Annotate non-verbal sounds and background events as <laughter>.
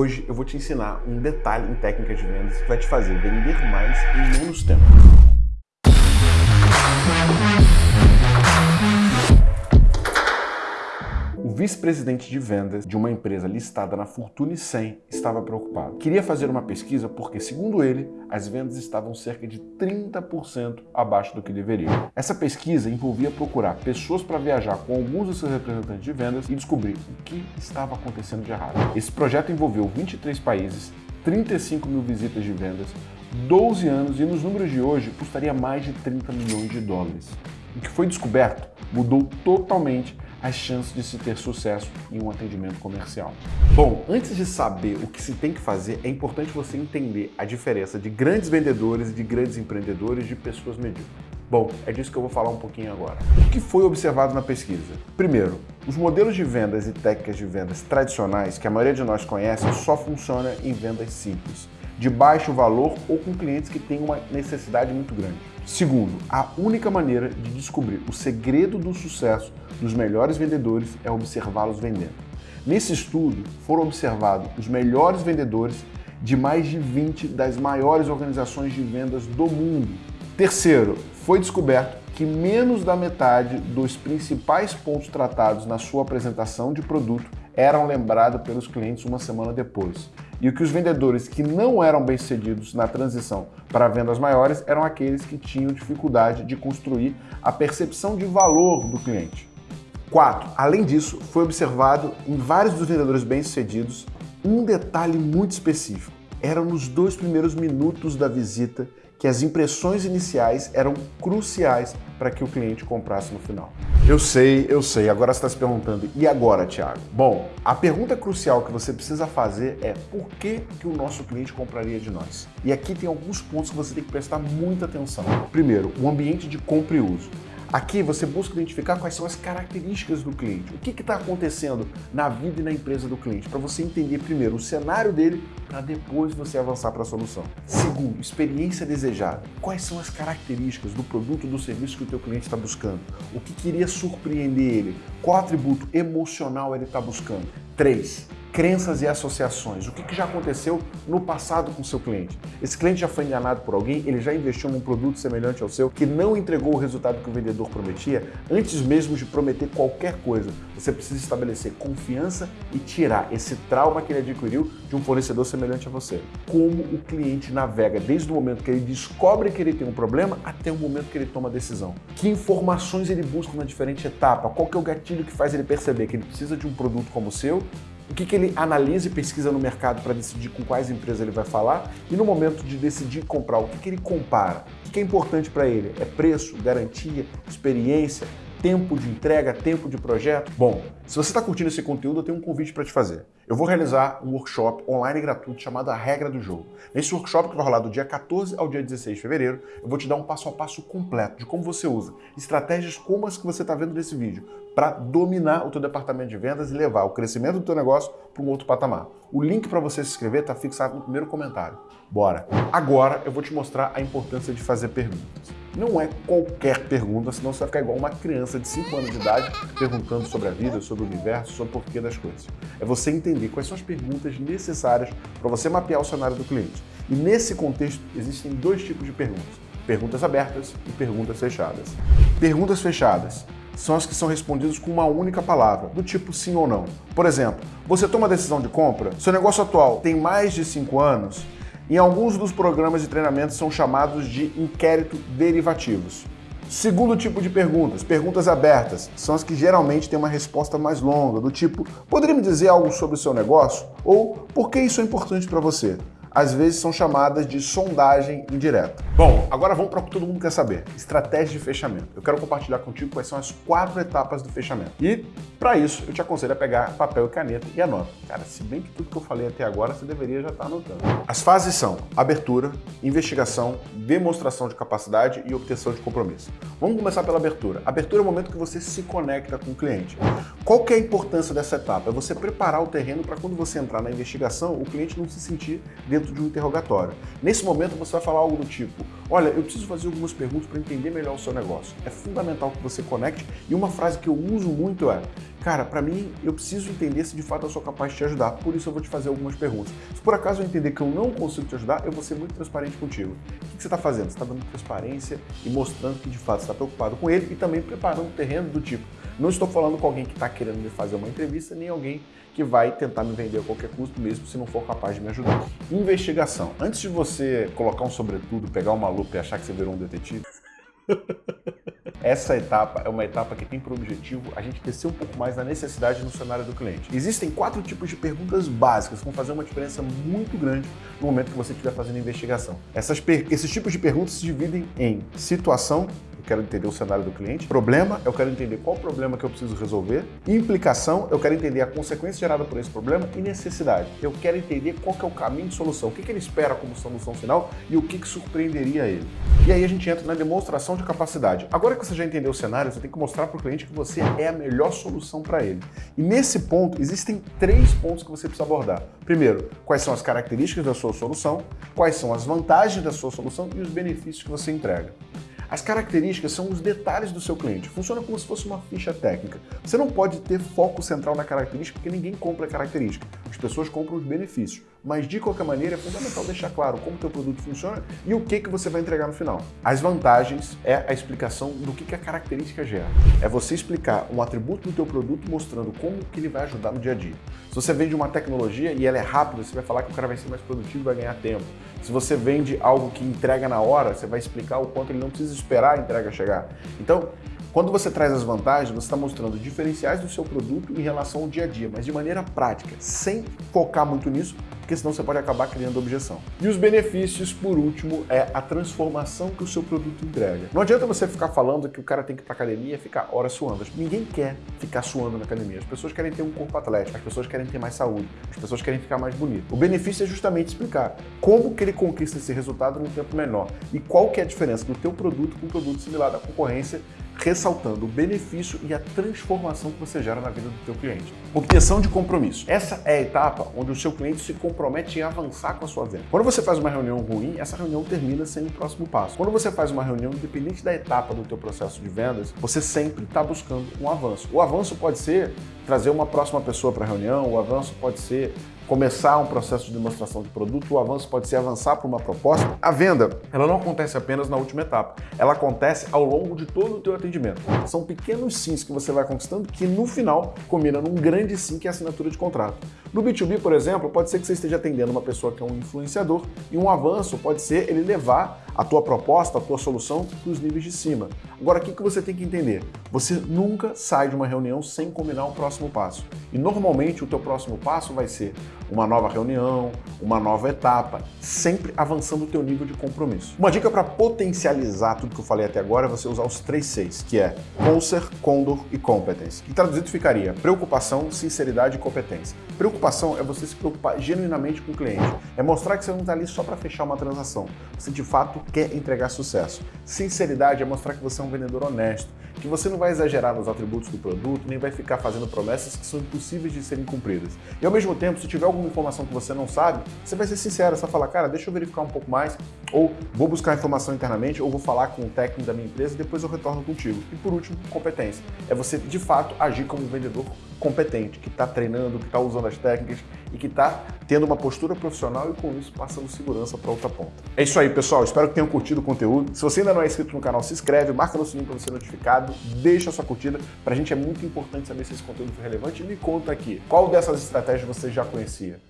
Hoje eu vou te ensinar um detalhe em técnicas de vendas que vai te fazer vender mais em menos tempo. Vice-presidente de vendas de uma empresa listada na Fortune 100 estava preocupado. Queria fazer uma pesquisa porque, segundo ele, as vendas estavam cerca de 30% abaixo do que deveriam. Essa pesquisa envolvia procurar pessoas para viajar com alguns dos seus representantes de vendas e descobrir o que estava acontecendo de errado. Esse projeto envolveu 23 países, 35 mil visitas de vendas, 12 anos e nos números de hoje custaria mais de 30 milhões de dólares. O que foi descoberto mudou totalmente as chances de se ter sucesso em um atendimento comercial. Bom, antes de saber o que se tem que fazer, é importante você entender a diferença de grandes vendedores de grandes empreendedores de pessoas medíocres. Bom, é disso que eu vou falar um pouquinho agora. O que foi observado na pesquisa? Primeiro, os modelos de vendas e técnicas de vendas tradicionais que a maioria de nós conhece só funcionam em vendas simples, de baixo valor ou com clientes que têm uma necessidade muito grande. Segundo, a única maneira de descobrir o segredo do sucesso dos melhores vendedores é observá-los vendendo. Nesse estudo, foram observados os melhores vendedores de mais de 20 das maiores organizações de vendas do mundo. Terceiro, foi descoberto que menos da metade dos principais pontos tratados na sua apresentação de produto eram lembrados pelos clientes uma semana depois. E que os vendedores que não eram bem-sucedidos na transição para vendas maiores eram aqueles que tinham dificuldade de construir a percepção de valor do cliente. 4. Além disso, foi observado em vários dos vendedores bem-sucedidos um detalhe muito específico. Era nos dois primeiros minutos da visita que as impressões iniciais eram cruciais para que o cliente comprasse no final. Eu sei, eu sei, agora você está se perguntando, e agora, Thiago? Bom, a pergunta crucial que você precisa fazer é por que, que o nosso cliente compraria de nós? E aqui tem alguns pontos que você tem que prestar muita atenção. Primeiro, o ambiente de compra e uso. Aqui você busca identificar quais são as características do cliente, o que está acontecendo na vida e na empresa do cliente, para você entender primeiro o cenário dele, para depois você avançar para a solução. Segundo, experiência desejada. Quais são as características do produto ou do serviço que o teu cliente está buscando? O que queria surpreender ele? Qual atributo emocional ele está buscando? Três, crenças e associações. O que, que já aconteceu no passado com o seu cliente? Esse cliente já foi enganado por alguém, ele já investiu num produto semelhante ao seu que não entregou o resultado que o vendedor prometia? Antes mesmo de prometer qualquer coisa, você precisa estabelecer confiança e tirar esse trauma que ele adquiriu de um fornecedor semelhante a você. Como o cliente navega desde o momento que ele descobre que ele tem um problema até o momento que ele toma a decisão. Que informações ele busca na diferente etapa? Qual que é o gatilho que faz ele perceber que ele precisa de um produto como o seu o que, que ele analisa e pesquisa no mercado para decidir com quais empresas ele vai falar e no momento de decidir comprar, o que, que ele compara, o que, que é importante para ele, é preço, garantia, experiência, tempo de entrega, tempo de projeto? Bom, se você está curtindo esse conteúdo, eu tenho um convite para te fazer. Eu vou realizar um workshop online gratuito chamado A Regra do Jogo. Nesse workshop que vai rolar do dia 14 ao dia 16 de fevereiro, eu vou te dar um passo a passo completo de como você usa estratégias como as que você está vendo nesse vídeo para dominar o teu departamento de vendas e levar o crescimento do teu negócio para um outro patamar. O link para você se inscrever está fixado no primeiro comentário. Bora! Agora eu vou te mostrar a importância de fazer perguntas. Não é qualquer pergunta, senão você vai ficar igual uma criança de 5 anos de idade perguntando sobre a vida, sobre o universo, sobre o porquê das coisas. É você entender quais são as perguntas necessárias para você mapear o cenário do cliente. E nesse contexto existem dois tipos de perguntas. Perguntas abertas e perguntas fechadas. Perguntas fechadas são as que são respondidas com uma única palavra, do tipo sim ou não. Por exemplo, você toma decisão de compra? Seu negócio atual tem mais de 5 anos? Em alguns dos programas de treinamento são chamados de inquérito derivativos. Segundo tipo de perguntas, perguntas abertas, são as que geralmente têm uma resposta mais longa, do tipo, poderia me dizer algo sobre o seu negócio? Ou, por que isso é importante para você? Às vezes são chamadas de sondagem indireta. Bom, agora vamos para o que todo mundo quer saber. Estratégia de fechamento. Eu quero compartilhar contigo quais são as quatro etapas do fechamento. E, para isso, eu te aconselho a pegar papel e caneta e anota. Cara, se bem que tudo que eu falei até agora, você deveria já estar tá anotando. As fases são abertura, investigação, demonstração de capacidade e obtenção de compromisso. Vamos começar pela abertura. Abertura é o momento que você se conecta com o cliente. Qual que é a importância dessa etapa? É você preparar o terreno para quando você entrar na investigação, o cliente não se sentir dentro de um interrogatório. Nesse momento você vai falar algo do tipo, olha, eu preciso fazer algumas perguntas para entender melhor o seu negócio. É fundamental que você conecte e uma frase que eu uso muito é, cara, para mim eu preciso entender se de fato eu sou capaz de te ajudar, por isso eu vou te fazer algumas perguntas. Se por acaso eu entender que eu não consigo te ajudar, eu vou ser muito transparente contigo. O que você está fazendo? Você está dando transparência e mostrando que de fato está preocupado com ele e também preparando o terreno do tipo, não estou falando com alguém que está querendo me fazer uma entrevista, nem alguém que vai tentar me vender a qualquer custo, mesmo se não for capaz de me ajudar. Investigação. Antes de você colocar um sobretudo, pegar uma lupa e achar que você virou um detetive, <laughs> essa etapa é uma etapa que tem por objetivo a gente descer um pouco mais na necessidade no cenário do cliente. Existem quatro tipos de perguntas básicas que vão fazer uma diferença muito grande no momento que você estiver fazendo investigação. Essas, esses tipos de perguntas se dividem em situação, quero entender o cenário do cliente. Problema, eu quero entender qual problema que eu preciso resolver. Implicação, eu quero entender a consequência gerada por esse problema. E necessidade, eu quero entender qual que é o caminho de solução, o que, que ele espera como solução final e o que, que surpreenderia ele. E aí a gente entra na demonstração de capacidade. Agora que você já entendeu o cenário, você tem que mostrar para o cliente que você é a melhor solução para ele. E nesse ponto, existem três pontos que você precisa abordar. Primeiro, quais são as características da sua solução, quais são as vantagens da sua solução e os benefícios que você entrega. As características são os detalhes do seu cliente. Funciona como se fosse uma ficha técnica. Você não pode ter foco central na característica porque ninguém compra a característica. As pessoas compram os benefícios. Mas de qualquer maneira é fundamental deixar claro como o teu produto funciona e o que, que você vai entregar no final. As vantagens é a explicação do que, que a característica gera. É você explicar um atributo do teu produto mostrando como que ele vai ajudar no dia a dia. Se você vende uma tecnologia e ela é rápida, você vai falar que o cara vai ser mais produtivo vai ganhar tempo. Se você vende algo que entrega na hora, você vai explicar o quanto ele não precisa esperar a entrega chegar. Então, quando você traz as vantagens, você está mostrando diferenciais do seu produto em relação ao dia a dia, mas de maneira prática, sem focar muito nisso, porque senão você pode acabar criando objeção. E os benefícios, por último, é a transformação que o seu produto entrega. Não adianta você ficar falando que o cara tem que ir para academia e ficar horas suando. Ninguém quer ficar suando na academia. As pessoas querem ter um corpo atlético, as pessoas querem ter mais saúde, as pessoas querem ficar mais bonito. O benefício é justamente explicar como que ele conquista esse resultado num tempo menor e qual que é a diferença do teu produto com um produto similar da concorrência ressaltando o benefício e a transformação que você gera na vida do teu cliente. Obtenção de compromisso. Essa é a etapa onde o seu cliente se compromete em avançar com a sua venda. Quando você faz uma reunião ruim, essa reunião termina sem o próximo passo. Quando você faz uma reunião, independente da etapa do teu processo de vendas, você sempre está buscando um avanço. O avanço pode ser trazer uma próxima pessoa para a reunião, o avanço pode ser começar um processo de demonstração de produto, o avanço pode ser avançar para uma proposta. A venda, ela não acontece apenas na última etapa, ela acontece ao longo de todo o teu atendimento. São pequenos sims que você vai conquistando que no final combina num grande sim que é a assinatura de contrato. No B2B, por exemplo, pode ser que você esteja atendendo uma pessoa que é um influenciador e um avanço pode ser ele levar a tua proposta, a tua solução para os níveis de cima. Agora, o que você tem que entender? Você nunca sai de uma reunião sem combinar um próximo passo. E normalmente o teu próximo passo vai ser uma nova reunião, uma nova etapa, sempre avançando o teu nível de compromisso. Uma dica para potencializar tudo que eu falei até agora é você usar os três Cs, que é Conser, Condor e Competence. Que traduzido ficaria preocupação, sinceridade e competência. Preocupação é você se preocupar genuinamente com o cliente. É mostrar que você não está ali só para fechar uma transação. Você de fato quer entregar sucesso. Sinceridade é mostrar que você é um vendedor honesto, que você não vai exagerar nos atributos do produto, nem vai ficar fazendo promessas que são impossíveis de serem cumpridas. E ao mesmo tempo, se tiver alguma informação que você não sabe, você vai ser sincero, vai falar, cara, deixa eu verificar um pouco mais, ou vou buscar informação internamente, ou vou falar com o técnico da minha empresa e depois eu retorno contigo. E por último, competência. É você, de fato, agir como um vendedor competente, que está treinando, que está usando as técnicas e que está tendo uma postura profissional e com isso passando segurança para outra ponta. É isso aí, pessoal. Espero que tenham curtido o conteúdo. Se você ainda não é inscrito no canal, se inscreve, marca no sininho para ser notificado, deixa a sua curtida. Para a gente é muito importante saber se esse conteúdo foi relevante. E me conta aqui, qual dessas estratégias você já conhecia?